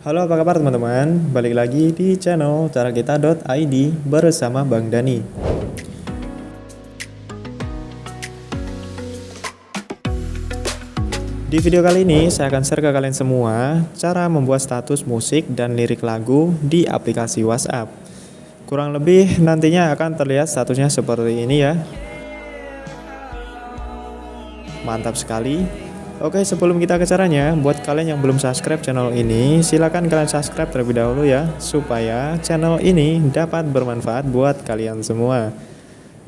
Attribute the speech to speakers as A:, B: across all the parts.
A: Halo apa kabar teman-teman, balik lagi di channel carakita.id bersama Bang Dani. Di video kali ini saya akan share ke kalian semua cara membuat status musik dan lirik lagu di aplikasi WhatsApp. Kurang lebih nantinya akan terlihat statusnya seperti ini ya. Mantap sekali Oke sebelum kita ke caranya, buat kalian yang belum subscribe channel ini, silahkan kalian subscribe terlebih dahulu ya, supaya channel ini dapat bermanfaat buat kalian semua.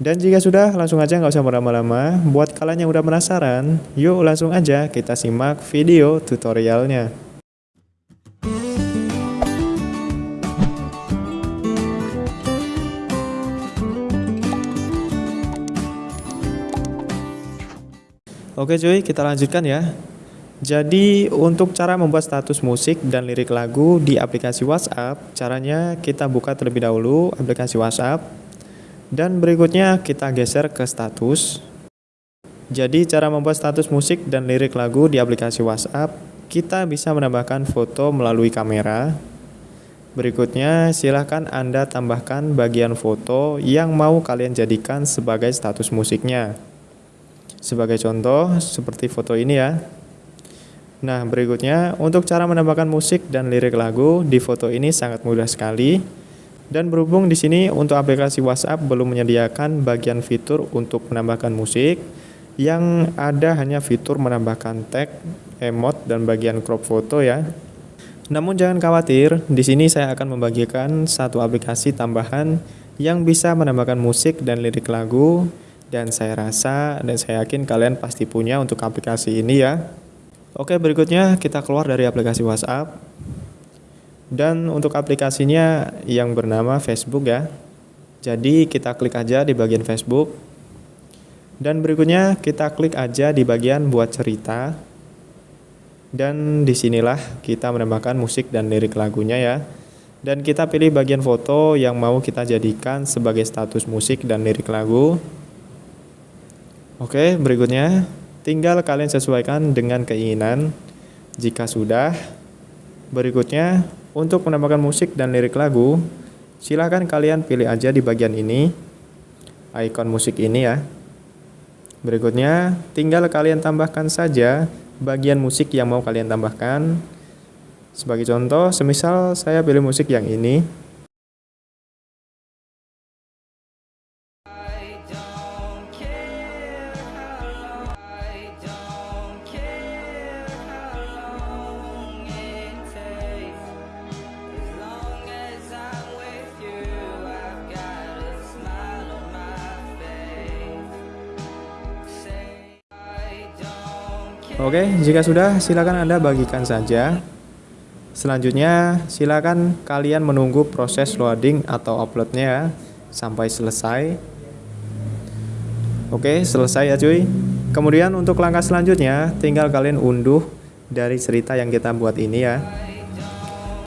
A: Dan jika sudah, langsung aja nggak usah berlama-lama, buat kalian yang udah penasaran, yuk langsung aja kita simak video tutorialnya. Oke cuy, kita lanjutkan ya. Jadi untuk cara membuat status musik dan lirik lagu di aplikasi WhatsApp, caranya kita buka terlebih dahulu aplikasi WhatsApp dan berikutnya kita geser ke status. Jadi cara membuat status musik dan lirik lagu di aplikasi WhatsApp, kita bisa menambahkan foto melalui kamera. Berikutnya silahkan Anda tambahkan bagian foto yang mau kalian jadikan sebagai status musiknya. Sebagai contoh, seperti foto ini ya. Nah, berikutnya untuk cara menambahkan musik dan lirik lagu di foto ini sangat mudah sekali. Dan berhubung di sini untuk aplikasi WhatsApp belum menyediakan bagian fitur untuk menambahkan musik, yang ada hanya fitur menambahkan tag, emot, dan bagian crop foto ya. Namun jangan khawatir, di sini saya akan membagikan satu aplikasi tambahan yang bisa menambahkan musik dan lirik lagu dan saya rasa dan saya yakin kalian pasti punya untuk aplikasi ini ya. Oke, berikutnya kita keluar dari aplikasi WhatsApp. Dan untuk aplikasinya yang bernama Facebook ya. Jadi kita klik aja di bagian Facebook. Dan berikutnya kita klik aja di bagian buat cerita. Dan di sinilah kita menambahkan musik dan lirik lagunya ya. Dan kita pilih bagian foto yang mau kita jadikan sebagai status musik dan lirik lagu. Oke, berikutnya tinggal kalian sesuaikan dengan keinginan. Jika sudah, berikutnya untuk menambahkan musik dan lirik lagu, silahkan kalian pilih aja di bagian ini, icon musik ini ya. Berikutnya, tinggal kalian tambahkan saja bagian musik yang mau kalian tambahkan. Sebagai contoh, semisal saya pilih musik yang ini, Oke, jika sudah silakan Anda bagikan saja. Selanjutnya, silakan kalian menunggu proses loading atau uploadnya sampai selesai. Oke, selesai ya cuy. Kemudian untuk langkah selanjutnya, tinggal kalian unduh dari cerita yang kita buat ini ya.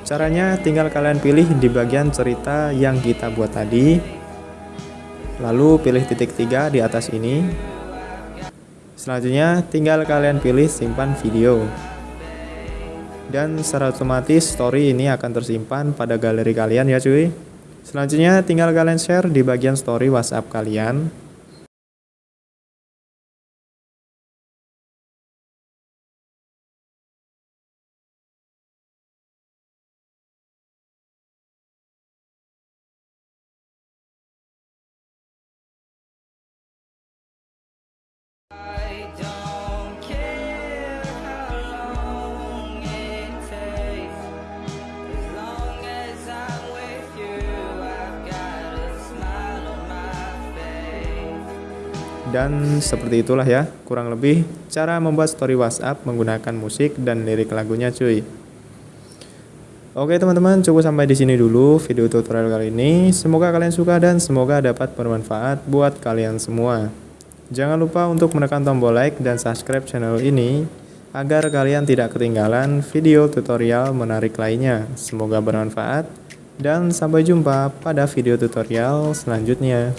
A: Caranya tinggal kalian pilih di bagian cerita yang kita buat tadi. Lalu pilih titik tiga di atas ini Selanjutnya tinggal kalian pilih simpan video. Dan secara otomatis story ini akan tersimpan pada galeri kalian ya cuy. Selanjutnya tinggal kalian share di bagian story WhatsApp kalian. Dan seperti itulah ya, kurang lebih cara membuat story WhatsApp menggunakan musik dan lirik lagunya cuy. Oke teman-teman, cukup sampai di sini dulu video tutorial kali ini. Semoga kalian suka dan semoga dapat bermanfaat buat kalian semua. Jangan lupa untuk menekan tombol like dan subscribe channel ini agar kalian tidak ketinggalan video tutorial menarik lainnya. Semoga bermanfaat dan sampai jumpa pada video tutorial selanjutnya.